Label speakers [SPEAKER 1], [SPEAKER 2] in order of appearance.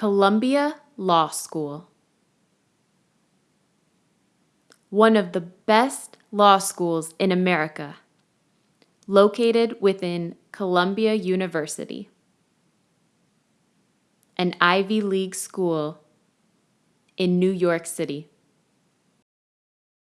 [SPEAKER 1] Columbia Law School. One of the best law schools in America, located within Columbia University. An Ivy League school in New York City.